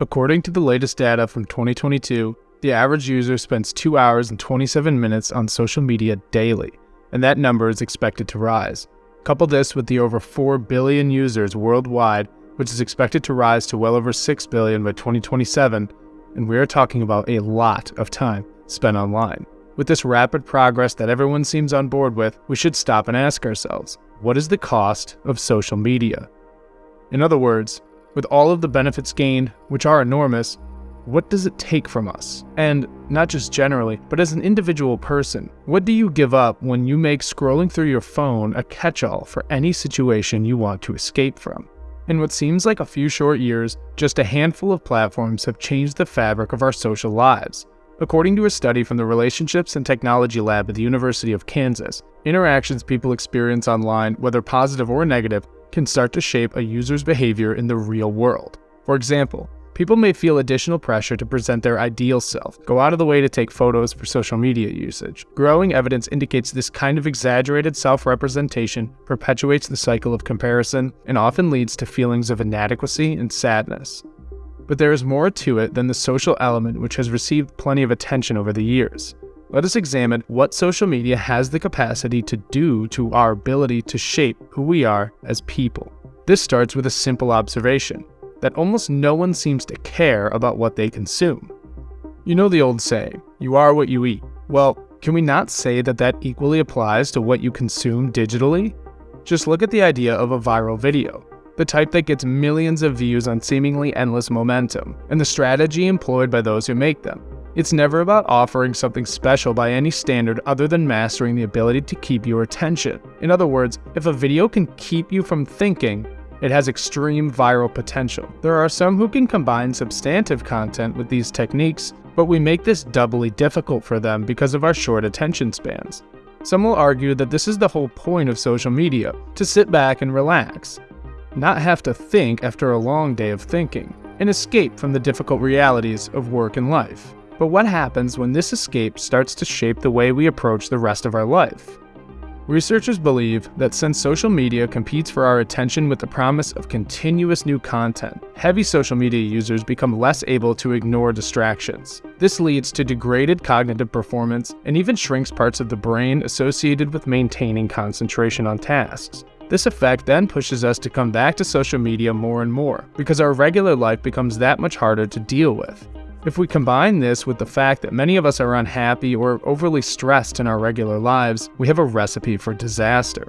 According to the latest data from 2022, the average user spends 2 hours and 27 minutes on social media daily, and that number is expected to rise. Couple this with the over 4 billion users worldwide, which is expected to rise to well over 6 billion by 2027, and we are talking about a lot of time spent online. With this rapid progress that everyone seems on board with, we should stop and ask ourselves what is the cost of social media? In other words, with all of the benefits gained, which are enormous, what does it take from us? And not just generally, but as an individual person, what do you give up when you make scrolling through your phone a catch all for any situation you want to escape from? In what seems like a few short years, just a handful of platforms have changed the fabric of our social lives. According to a study from the Relationships and Technology Lab at the University of Kansas, interactions people experience online, whether positive or negative, can start to shape a user's behavior in the real world. For example, people may feel additional pressure to present their ideal self, go out of the way to take photos for social media usage. Growing evidence indicates this kind of exaggerated self representation perpetuates the cycle of comparison and often leads to feelings of inadequacy and sadness. But there is more to it than the social element which has received plenty of attention over the years. Let us examine what social media has the capacity to do to our ability to shape who we are as people. This starts with a simple observation that almost no one seems to care about what they consume. You know the old saying, you are what you eat. Well, can we not say that that equally applies to what you consume digitally? Just look at the idea of a viral video the type that gets millions of views on seemingly endless momentum, and the strategy employed by those who make them. It's never about offering something special by any standard other than mastering the ability to keep your attention. In other words, if a video can keep you from thinking, it has extreme viral potential. There are some who can combine substantive content with these techniques, but we make this doubly difficult for them because of our short attention spans. Some will argue that this is the whole point of social media, to sit back and relax not have to think after a long day of thinking, and escape from the difficult realities of work and life. But what happens when this escape starts to shape the way we approach the rest of our life? Researchers believe that since social media competes for our attention with the promise of continuous new content, heavy social media users become less able to ignore distractions. This leads to degraded cognitive performance and even shrinks parts of the brain associated with maintaining concentration on tasks. This effect then pushes us to come back to social media more and more, because our regular life becomes that much harder to deal with. If we combine this with the fact that many of us are unhappy or overly stressed in our regular lives, we have a recipe for disaster.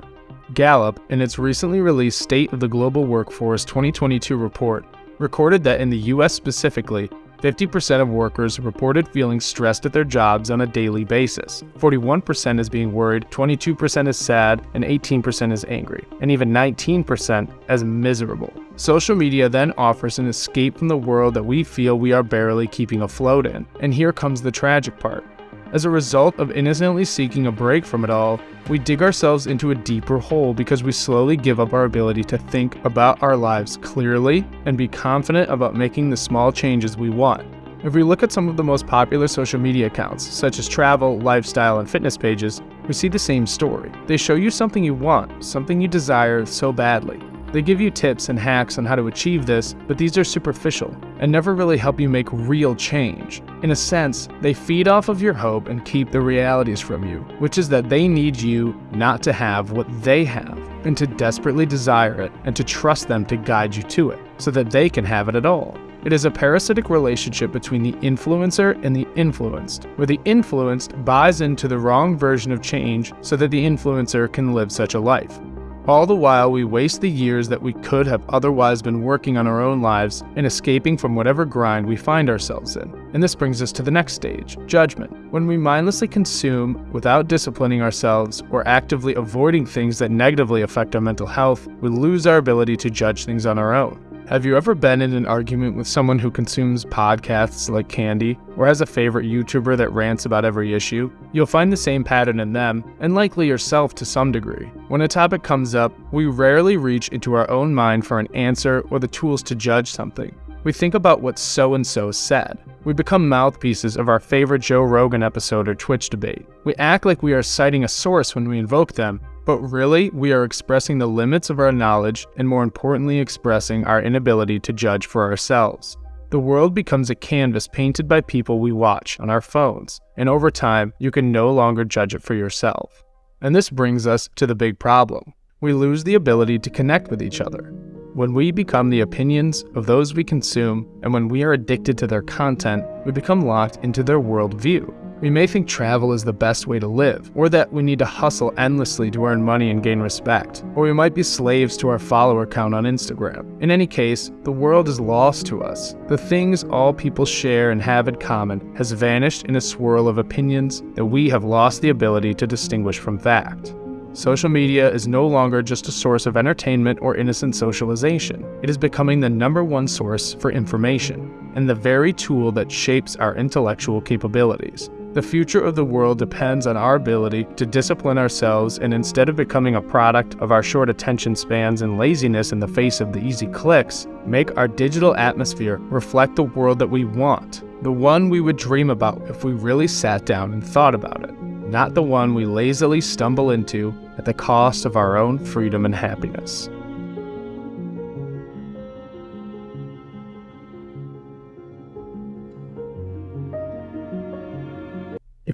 Gallup, in its recently released State of the Global Workforce 2022 report, recorded that in the US specifically, 50% of workers reported feeling stressed at their jobs on a daily basis. 41% is being worried, 22% is sad, and 18% is angry, and even 19% as miserable. Social media then offers an escape from the world that we feel we are barely keeping afloat in. And here comes the tragic part. As a result of innocently seeking a break from it all, we dig ourselves into a deeper hole because we slowly give up our ability to think about our lives clearly and be confident about making the small changes we want. If we look at some of the most popular social media accounts, such as travel, lifestyle, and fitness pages, we see the same story. They show you something you want, something you desire so badly, they give you tips and hacks on how to achieve this, but these are superficial and never really help you make real change. In a sense, they feed off of your hope and keep the realities from you, which is that they need you not to have what they have, and to desperately desire it and to trust them to guide you to it, so that they can have it at all. It is a parasitic relationship between the influencer and the influenced, where the influenced buys into the wrong version of change so that the influencer can live such a life. All the while, we waste the years that we could have otherwise been working on our own lives and escaping from whatever grind we find ourselves in. And this brings us to the next stage judgment. When we mindlessly consume without disciplining ourselves or actively avoiding things that negatively affect our mental health, we lose our ability to judge things on our own. Have you ever been in an argument with someone who consumes podcasts like candy, or has a favorite YouTuber that rants about every issue? You'll find the same pattern in them, and likely yourself to some degree. When a topic comes up, we rarely reach into our own mind for an answer or the tools to judge something. We think about what so and so said. We become mouthpieces of our favorite Joe Rogan episode or Twitch debate. We act like we are citing a source when we invoke them, but really, we are expressing the limits of our knowledge and more importantly, expressing our inability to judge for ourselves. The world becomes a canvas painted by people we watch on our phones, and over time, you can no longer judge it for yourself. And this brings us to the big problem. We lose the ability to connect with each other. When we become the opinions of those we consume, and when we are addicted to their content, we become locked into their worldview. We may think travel is the best way to live, or that we need to hustle endlessly to earn money and gain respect, or we might be slaves to our follower count on Instagram. In any case, the world is lost to us. The things all people share and have in common has vanished in a swirl of opinions that we have lost the ability to distinguish from fact. Social media is no longer just a source of entertainment or innocent socialization. It is becoming the number one source for information, and the very tool that shapes our intellectual capabilities. The future of the world depends on our ability to discipline ourselves and instead of becoming a product of our short attention spans and laziness in the face of the easy clicks, make our digital atmosphere reflect the world that we want, the one we would dream about if we really sat down and thought about it, not the one we lazily stumble into at the cost of our own freedom and happiness.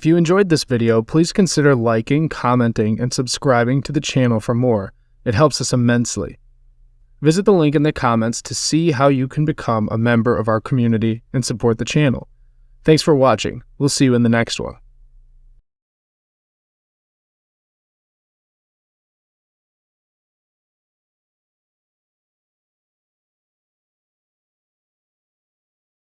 If you enjoyed this video, please consider liking, commenting, and subscribing to the channel for more. It helps us immensely. Visit the link in the comments to see how you can become a member of our community and support the channel. Thanks for watching. We'll see you in the next one.